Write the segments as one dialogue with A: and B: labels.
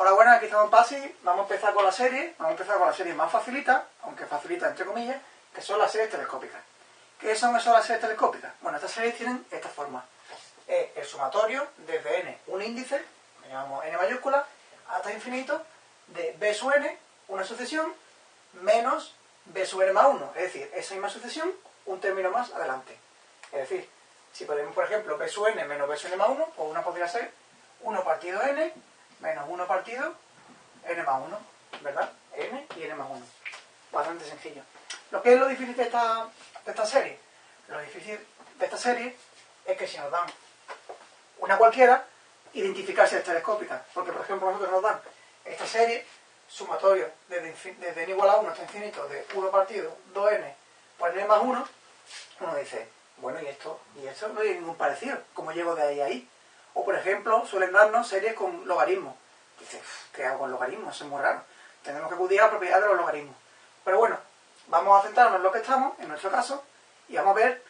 A: Hola, buenas, aquí estamos en PASI. Vamos a empezar con la serie. Vamos a empezar con la serie más facilita, aunque facilita entre comillas, que son las series telescópicas. ¿Qué son esas las series telescópicas? Bueno, estas series tienen esta forma. Es el sumatorio desde n, un índice, que llamamos n mayúscula, hasta infinito, de b sub n, una sucesión, menos b sub n más 1. Es decir, esa misma sucesión, un término más adelante. Es decir, si ponemos, por ejemplo, b sub n menos b sub n más 1, pues una podría ser 1 partido n menos 1 partido n más 1, ¿verdad? n y n más 1. Bastante sencillo. Lo que es lo difícil de esta, de esta serie, lo difícil de esta serie es que si nos dan una cualquiera, identificar si es telescópica. Porque, por ejemplo, nosotros nos dan esta serie, sumatorio desde, desde n igual a 1 hasta infinito, de 1 partido 2n por n más 1, uno dice, bueno, y esto, y esto no hay ningún parecido. ¿Cómo llego de ahí a ahí? O, por ejemplo, suelen darnos series con logaritmos. Dices, ¿qué hago con logaritmos? Eso es muy raro. Tenemos que acudir a la propiedad de los logaritmos. Pero bueno, vamos a centrarnos en lo que estamos, en nuestro caso, y vamos a ver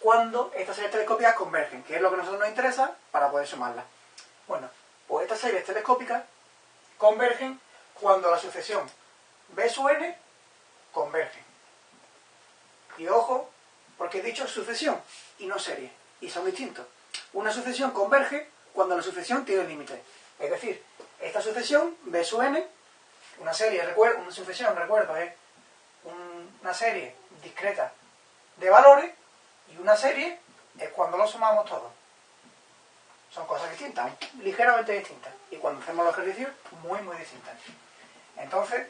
A: cuándo estas series telescópicas convergen, que es lo que a nosotros nos interesa para poder sumarlas. Bueno, pues estas series telescópicas convergen cuando la sucesión B sub n converge. Y ojo, porque he dicho sucesión y no serie, y son distintos. Una sucesión converge cuando la sucesión tiene límite. Es decir, esta sucesión, B sub n, una serie, recuerdo, una sucesión, recuerdo, es una serie discreta de valores y una serie es cuando lo sumamos todos. Son cosas distintas, ligeramente distintas. Y cuando hacemos los ejercicios, muy, muy distintas. Entonces,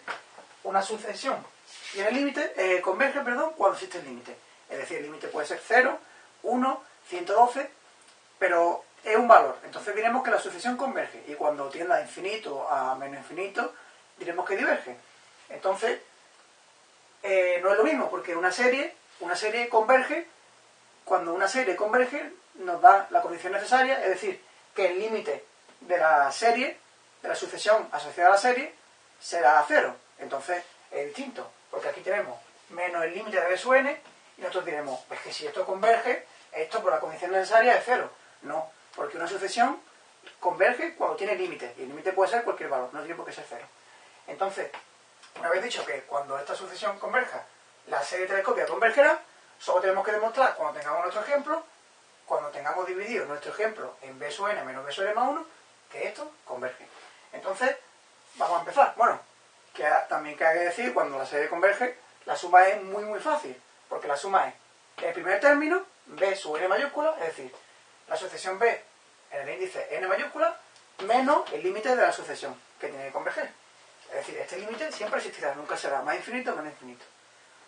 A: una sucesión tiene límite, eh, converge, perdón, cuando existe el límite. Es decir, el límite puede ser 0, 1, 112, pero es un valor. Entonces diremos que la sucesión converge. Y cuando tienda a infinito a menos infinito, diremos que diverge. Entonces, eh, no es lo mismo, porque una serie, una serie converge, cuando una serie converge, nos da la condición necesaria, es decir, que el límite de la serie, de la sucesión asociada a la serie, será cero. Entonces, es distinto, porque aquí tenemos menos el límite de b sub n, y nosotros diremos, es que si esto converge, esto por la condición necesaria es cero. No, porque una sucesión converge cuando tiene límite, y el límite puede ser cualquier valor, no tiene por qué ser cero. Entonces, una vez dicho que cuando esta sucesión converja, la serie telescópica convergerá, solo tenemos que demostrar cuando tengamos nuestro ejemplo, cuando tengamos dividido nuestro ejemplo en b sub n menos b sub n más 1, que esto converge. Entonces, vamos a empezar. Bueno, también que hay que decir, cuando la serie converge, la suma es muy muy fácil, porque la suma es el primer término, b sub n mayúscula, es decir, la sucesión b en el índice n mayúscula, menos el límite de la sucesión, que tiene que converger. Es decir, este límite siempre existirá, nunca será más infinito o menos infinito.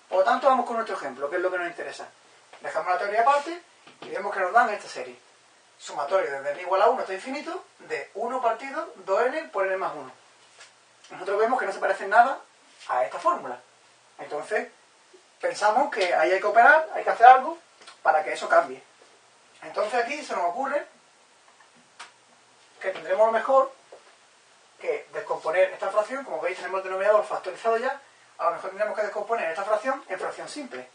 A: Por lo tanto, vamos con nuestro ejemplo, que es lo que nos interesa. Dejamos la teoría aparte y vemos que nos dan esta serie. Sumatorio desde n igual a 1 hasta infinito de 1 partido 2n por n más 1. Nosotros vemos que no se parece nada a esta fórmula. Entonces, pensamos que ahí hay que operar, hay que hacer algo para que eso cambie. Entonces aquí se nos ocurre que tendremos lo mejor que descomponer esta fracción, como veis tenemos el denominador factorizado ya, a lo mejor tendremos que descomponer esta fracción en fracción simple,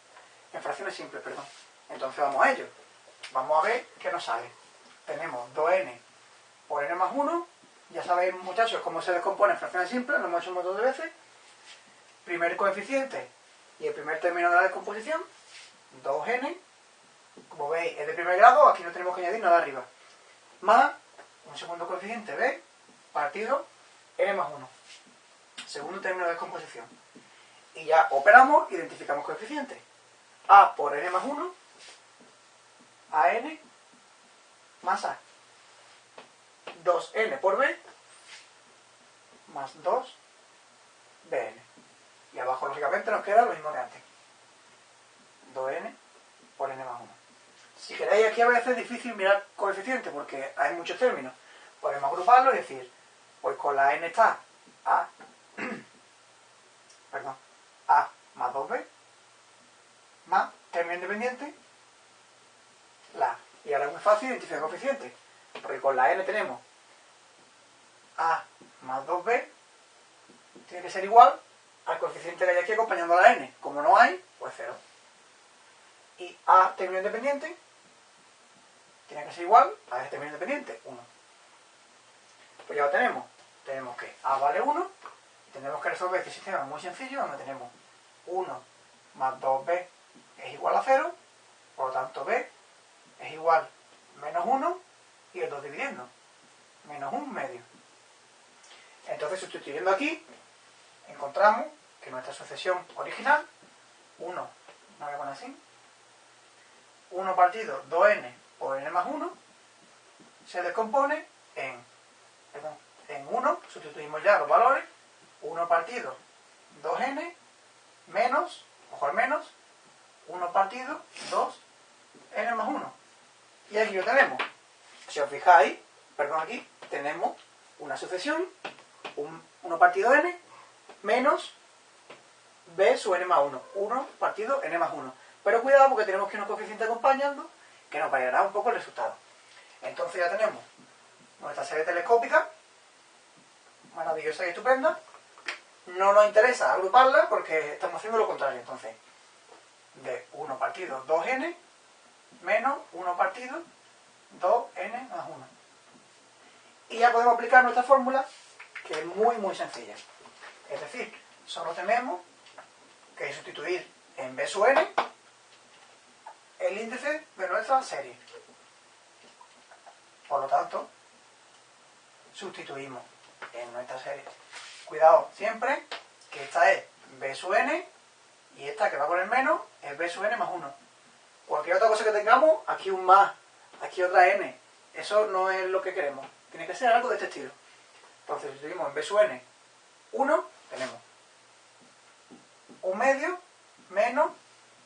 A: en fracciones simples, perdón. Entonces vamos a ello. Vamos a ver qué nos sale. Tenemos 2n por n más 1, ya sabéis muchachos cómo se descompone en fracciones simples, lo hemos hecho un de veces. Primer coeficiente y el primer término de la descomposición, 2n, como veis es de primer grado, aquí no tenemos que añadir nada arriba, más un segundo coeficiente b partido n más 1. Segundo término de descomposición. Y ya operamos, identificamos coeficientes. a por n más 1, a n más a. 2n por b más 2 bn. Y abajo, lógicamente, nos queda lo mismo que antes. 2n por n más 1. Si queréis, aquí a veces es difícil mirar coeficientes porque hay muchos términos. Podemos agruparlo y decir pues con la n está A, perdón, A más 2B, más término independiente, la Y ahora es muy fácil identificar coeficientes, porque con la n tenemos A más 2B, tiene que ser igual al coeficiente que hay aquí acompañando a la n. Como no hay, pues 0. Y A término independiente tiene que ser igual a este término independiente, 1. Pues ya lo tenemos. tenemos que A vale 1, y tenemos que resolver este sistema muy sencillo, donde tenemos 1 más 2b es igual a 0, por lo tanto b es igual menos 1 y el 2 dividiendo, menos 1 medio. Entonces, sustituyendo aquí, encontramos que nuestra sucesión original, 1, no voy a poner así, 1 partido 2n por n más 1, se descompone en, en 1, sustituimos ya los valores, 1 partido 2n menos, ojo al menos, 1 partido 2n más 1. Y aquí lo tenemos. Si os fijáis, perdón, aquí tenemos una sucesión, 1 partido n menos b sub n más 1. 1 partido n más 1. Pero cuidado porque tenemos que unos coeficientes acompañando que nos variará un poco el resultado. Entonces ya tenemos nuestra serie telescópica, maravillosa y estupenda. No nos interesa agruparla porque estamos haciendo lo contrario. Entonces, de 1 partido 2n menos 1 partido 2n más 1. Y ya podemos aplicar nuestra fórmula, que es muy, muy sencilla. Es decir, solo tenemos que sustituir en b sub n el índice de nuestra serie. Por lo tanto, sustituimos en nuestra serie. Cuidado siempre que esta es b sub n y esta que va con el menos es b sub n más 1. Cualquier otra cosa que tengamos, aquí un más, aquí otra n. Eso no es lo que queremos. Tiene que ser algo de este estilo. Entonces, sustituimos en b sub n 1, tenemos un medio menos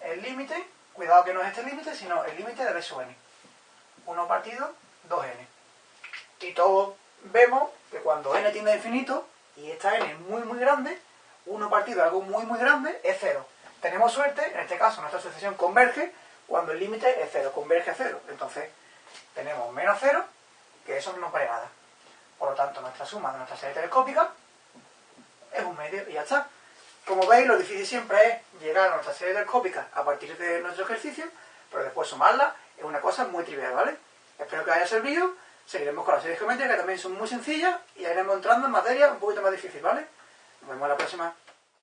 A: el límite, cuidado que no es este límite, sino el límite de b sub n. 1 partido 2n. Y todos vemos que cuando n tiende a infinito, y esta n es muy muy grande, 1 partido de algo muy muy grande es 0. Tenemos suerte, en este caso nuestra sucesión converge cuando el límite es 0, converge a 0. Entonces tenemos menos 0, que eso no nos vale nada. Por lo tanto, nuestra suma de nuestra serie telescópica es un medio y ya está. Como veis, lo difícil siempre es llegar a nuestra serie telescópica a partir de nuestro ejercicio, pero después sumarla es una cosa muy trivial, ¿vale? Espero que haya servido. Seguiremos con las series geométricas, que también son muy sencillas, y iremos entrando en materia un poquito más difícil, ¿vale? Nos vemos la próxima.